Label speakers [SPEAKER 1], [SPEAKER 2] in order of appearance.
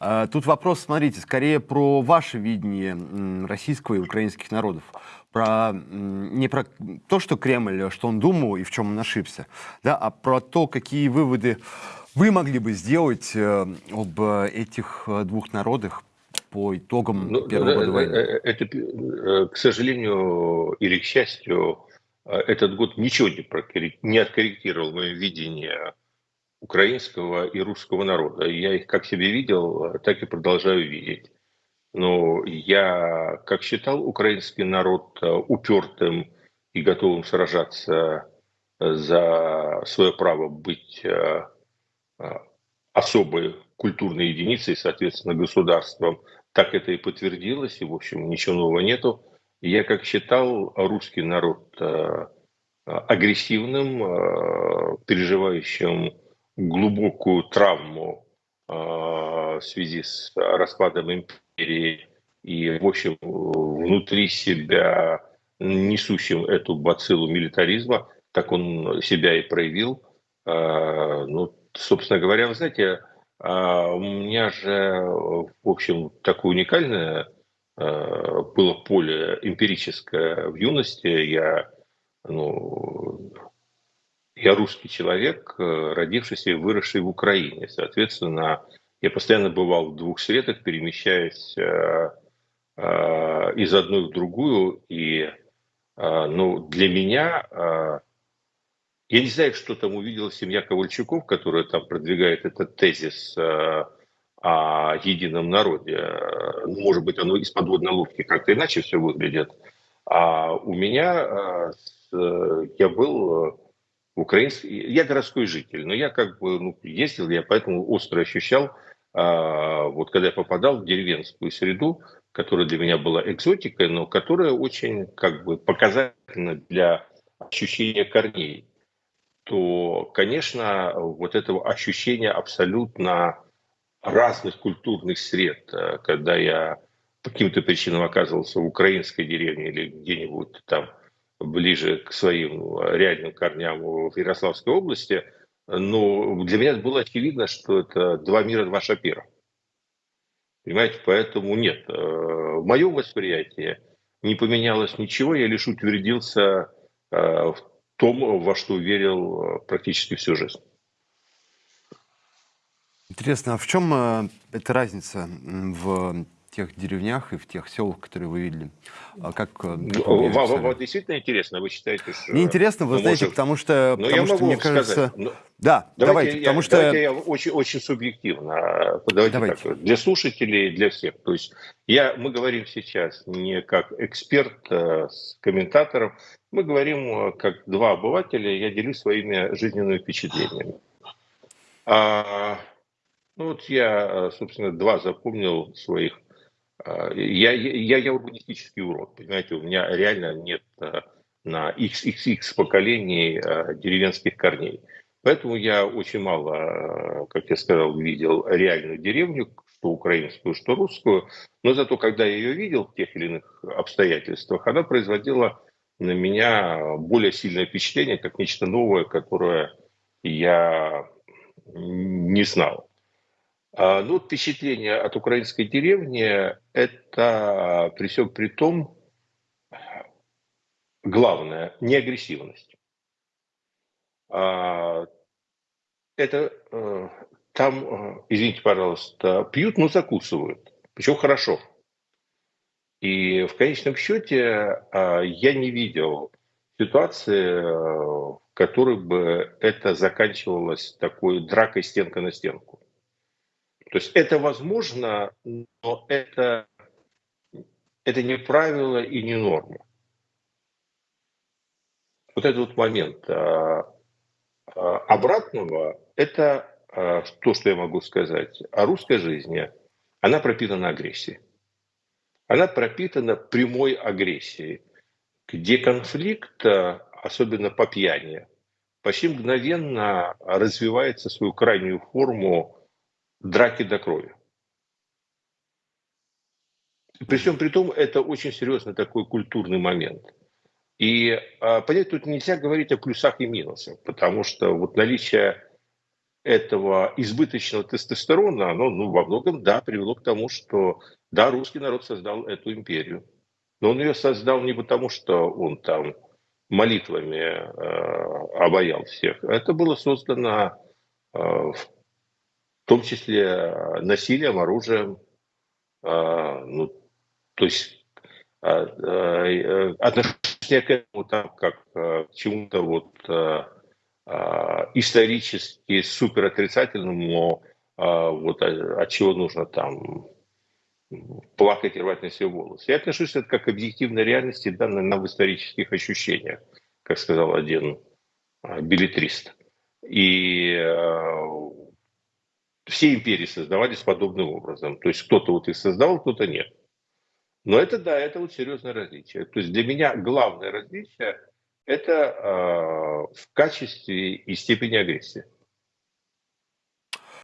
[SPEAKER 1] А, тут вопрос, смотрите, скорее про ваше видение российского и украинских народов. Про, не про то, что Кремль, что он думал и в чем он ошибся, да, а про то, какие выводы вы могли бы сделать э, об этих э, двух народах по итогам ну, первого года войны?
[SPEAKER 2] Это, к сожалению или к счастью, этот год ничего не, не откорректировал мое видение украинского и русского народа. Я их как себе видел, так и продолжаю видеть. Но я, как считал украинский народ э, упертым и готовым сражаться за свое право быть э, э, особой культурной единицей, соответственно, государством, так это и подтвердилось, и, в общем, ничего нового нету. Я, как считал, русский народ агрессивным, переживающим глубокую травму э, в связи с распадом империи и, в общем, внутри себя несущим эту бациллу милитаризма, так он себя и проявил. Э, ну, собственно говоря, вы знаете, э, у меня же, в общем, такое уникальное было поле эмпирическое в юности. Я ну, я русский человек, э, родившийся и выросший в Украине. Соответственно, я постоянно бывал в двух средах, перемещаясь э, э, из одной в другую. И ну, для меня, я не знаю, что там увидела семья Ковальчуков, которая там продвигает этот тезис о едином народе. Ну, может быть, оно из подводной лодки как-то иначе все выглядит. А у меня, я был украинский, я городской житель, но я как бы ну, ездил, я поэтому остро ощущал, а, вот когда я попадал в деревенскую среду, которая для меня была экзотикой, но которая очень как бы показательна для ощущения корней, то, конечно, вот этого ощущения абсолютно разных культурных сред, э, когда я по каким-то причинам оказывался в украинской деревне или где-нибудь там ближе к своим реальным корням в Ярославской области, но для меня было очевидно, что это два мира, два шапира. Понимаете, поэтому нет. Э, в моем восприятии не поменялось ничего, я лишь утвердился э, в том, во что верил э, практически всю жизнь.
[SPEAKER 1] Интересно, а в чем эта разница в тех деревнях и в тех селах, которые вы видели? А как, э,
[SPEAKER 2] как вам, вам, вам действительно интересно? Вы считаете, что...
[SPEAKER 1] Мне интересно, вы знаете, можем... потому что,
[SPEAKER 2] Но
[SPEAKER 1] потому
[SPEAKER 2] я
[SPEAKER 1] что мне кажется... Но... Да, давайте, давайте я, потому что...
[SPEAKER 2] Давайте я очень, очень субъективно. Давайте, давайте. Так, для слушателей, для всех. То есть я, мы говорим сейчас не как эксперт э, с комментатором, мы говорим э, как два обывателя, я делюсь своими жизненными впечатлениями. А, ну вот я, собственно, два запомнил своих а, я, я, я урбанистический урод, понимаете, у меня реально нет а, на XXX поколений а, деревенских корней. Поэтому я очень мало, как я сказал, видел реальную деревню, что украинскую, что русскую. Но зато, когда я ее видел в тех или иных обстоятельствах, она производила на меня более сильное впечатление, как нечто новое, которое я не знал. А, ну, впечатление от украинской деревни – это при всем при том, главное, не агрессивность. А, это э, там, э, извините, пожалуйста, пьют, но закусывают. Причем хорошо. И в конечном счете а, я не видел ситуации, э, в которой бы это заканчивалось такой дракой стенка на стенку. То есть это возможно, но это, это не правило и не норма. Вот этот вот момент а, а, обратного, это а, то, что я могу сказать о русской жизни, она пропитана агрессией. Она пропитана прямой агрессией, где конфликт, особенно по пьяни, почти мгновенно развивается свою крайнюю форму драки до крови. При всем при том, это очень серьезный такой культурный момент. И а, понять тут нельзя говорить о плюсах и минусах, потому что вот наличие этого избыточного тестостерона, оно ну, во многом, да, привело к тому, что, да, русский народ создал эту империю. Но он ее создал не потому, что он там молитвами э, обаял всех. Это было создано э, в том числе насилием, оружием. Э, ну, то есть э, э, отношение к этому там как э, к чему-то вот э, э, исторически супер отрицательному, э, вот от чего нужно там плакать и рвать на себе волосы. Я отношусь это как к объективной реальности, данной нам в исторических ощущениях, как сказал один а, билетрист. И э, все империи создавались подобным образом. То есть кто-то вот их создавал, кто-то нет. Но это, да, это вот серьезное различие. То есть для меня главное различие – это э, в качестве и степени агрессии.